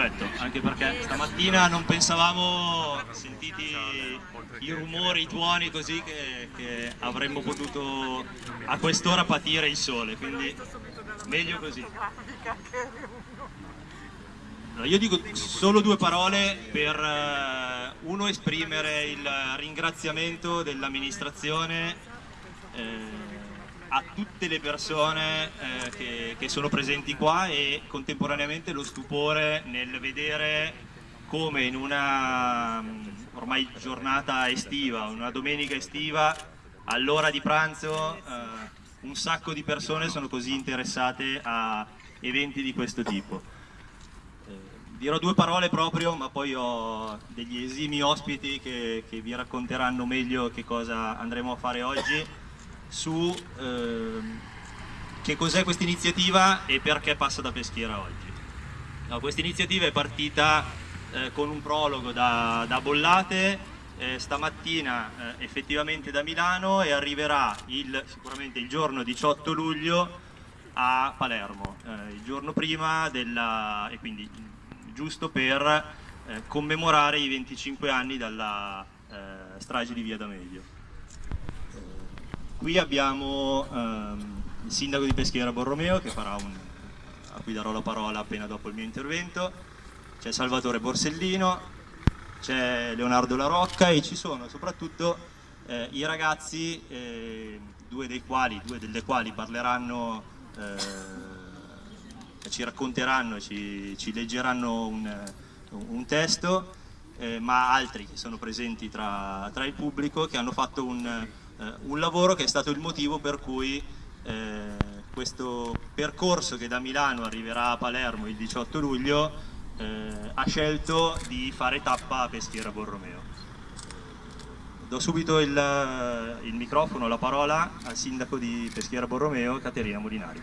anche perché stamattina non pensavamo, sentiti i rumori, i tuoni così, che, che avremmo potuto a quest'ora patire il sole, quindi meglio così. Io dico solo due parole per eh, uno esprimere il ringraziamento dell'amministrazione eh, a tutte le persone eh, che, che, sono presenti qua e contemporaneamente lo stupore nel vedere come in una mm, ormai giornata estiva, una domenica estiva, all'ora di pranzo eh, un sacco di persone sono così interessate a eventi di questo tipo. Eh, dirò due parole proprio, ma poi ho degli esimi ospiti che, che vi racconteranno meglio che cosa andremo a fare oggi su eh, che cos'è questa iniziativa e perché passa da Peschiera oggi. No, questa iniziativa è partita eh, con un prologo da, da Bollate, eh, stamattina eh, effettivamente da Milano e arriverà il, sicuramente il giorno 18 luglio a Palermo, eh, il giorno prima della, e quindi giusto per eh, commemorare i 25 anni dalla strage di Via D'Amelio. Qui abbiamo ehm, il sindaco di Peschiera Borromeo che farà un, a cui darò la parola appena dopo il mio intervento, c'è Salvatore Borsellino, c'è Leonardo La Rocca e ci sono soprattutto eh, i ragazzi, eh, due, dei quali, due delle quali parleranno, eh, ci racconteranno, ci, ci leggeranno un, un testo, eh, ma altri che sono presenti tra, tra il pubblico che hanno fatto un eh, un lavoro che è stato il motivo per cui eh, questo percorso che da Milano arriverà a Palermo il 18 luglio eh, ha scelto di fare tappa a Peschiera Borromeo. Do subito il, il microfono, la parola al sindaco di Peschiera Borromeo, Caterina Molinari.